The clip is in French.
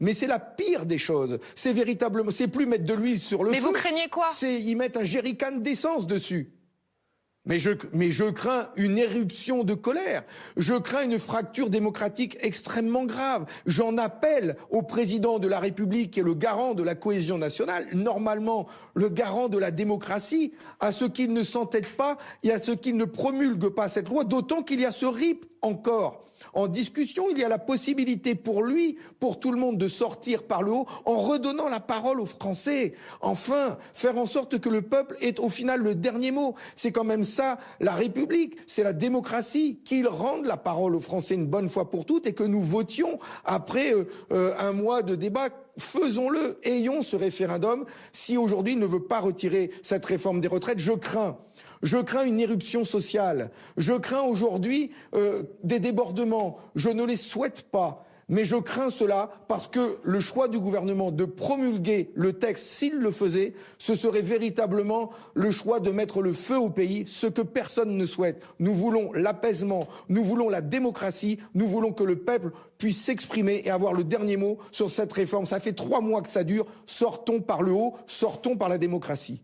Mais c'est la pire des choses. C'est véritablement, c'est plus mettre de l'huile sur le Mais feu. vous craignez quoi? C'est y mettre un jerrycan d'essence dessus. Mais je, mais je crains une éruption de colère. Je crains une fracture démocratique extrêmement grave. J'en appelle au président de la République, qui est le garant de la cohésion nationale, normalement le garant de la démocratie, à ce qu'il ne s'entête pas et à ce qu'il ne promulgue pas cette loi, d'autant qu'il y a ce RIP encore en discussion. Il y a la possibilité pour lui, pour tout le monde, de sortir par le haut en redonnant la parole aux Français. Enfin, faire en sorte que le peuple ait au final le dernier mot. C'est quand même ça, la République, c'est la démocratie, qu'il rende la parole aux Français une bonne fois pour toutes et que nous votions après euh, euh, un mois de débat faisons-le, ayons ce référendum. Si aujourd'hui il ne veut pas retirer cette réforme des retraites, je crains. Je crains une éruption sociale. Je crains aujourd'hui euh, des débordements. Je ne les souhaite pas. Mais je crains cela parce que le choix du gouvernement de promulguer le texte, s'il le faisait, ce serait véritablement le choix de mettre le feu au pays, ce que personne ne souhaite. Nous voulons l'apaisement, nous voulons la démocratie, nous voulons que le peuple puisse s'exprimer et avoir le dernier mot sur cette réforme. Ça fait trois mois que ça dure. Sortons par le haut, sortons par la démocratie.